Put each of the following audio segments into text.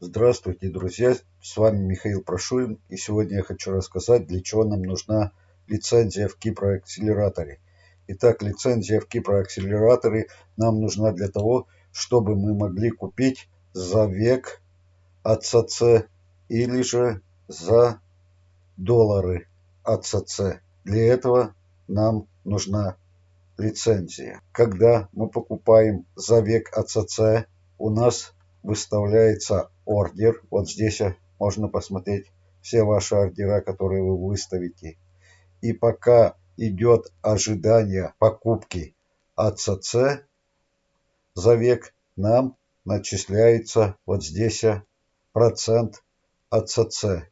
Здравствуйте, друзья! С вами Михаил Прошурин, и сегодня я хочу рассказать, для чего нам нужна лицензия в Кипроакселераторе. Итак, лицензия в Кипроакселераторе нам нужна для того, чтобы мы могли купить за век АЦЦ или же за доллары АЦЦ. Для этого нам нужна лицензия. Когда мы покупаем за век АЦЦ, у нас выставляется ордер. Вот здесь можно посмотреть все ваши ордера, которые вы выставите. И пока идет ожидание покупки АЦЦ за век, нам начисляется вот здесь процент АЦЦ.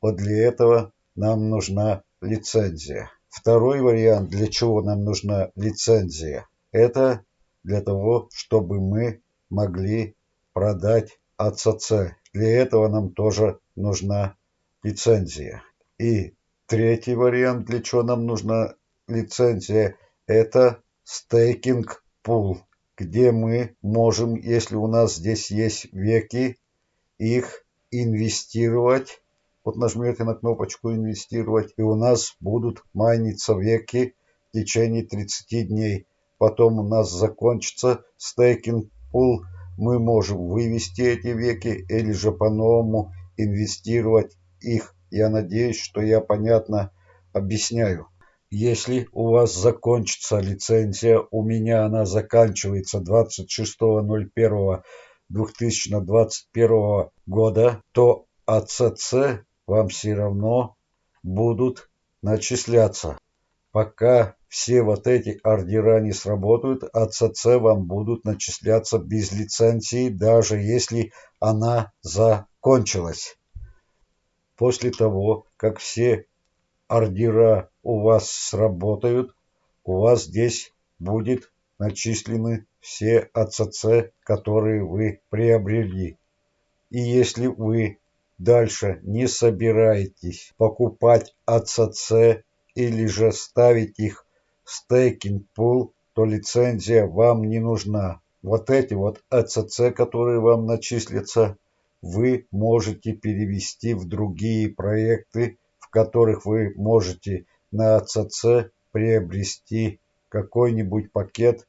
Вот для этого нам нужна лицензия. Второй вариант, для чего нам нужна лицензия, это для того, чтобы мы могли продать АЦЦ. Для этого нам тоже нужна лицензия. И третий вариант, для чего нам нужна лицензия, это стейкинг пул, где мы можем, если у нас здесь есть веки, их инвестировать. Вот нажмете на кнопочку «Инвестировать», и у нас будут майниться веки в течение 30 дней. Потом у нас закончится стейкинг пул, мы можем вывести эти веки или же по-новому инвестировать их. Я надеюсь, что я понятно объясняю. Если у вас закончится лицензия, у меня она заканчивается 26.01.2021 года, то АЦЦ вам все равно будут начисляться. Пока все вот эти ордера не сработают, АЦЦ вам будут начисляться без лицензии, даже если она закончилась. После того, как все ордера у вас сработают, у вас здесь будет начислены все АЦЦ, которые вы приобрели. И если вы дальше не собираетесь покупать АЦЦ или же ставить их стейкинг пул, то лицензия вам не нужна. Вот эти вот АЦЦ, которые вам начислятся, вы можете перевести в другие проекты, в которых вы можете на АЦЦ приобрести какой-нибудь пакет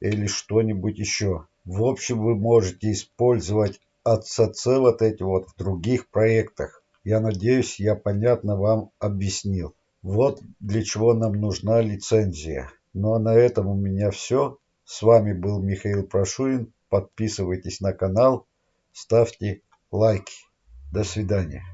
или что-нибудь еще. В общем, вы можете использовать АЦЦ вот эти вот в других проектах. Я надеюсь, я понятно вам объяснил. Вот для чего нам нужна лицензия. Ну а на этом у меня все. С вами был Михаил Прошурин. Подписывайтесь на канал, ставьте лайки. До свидания.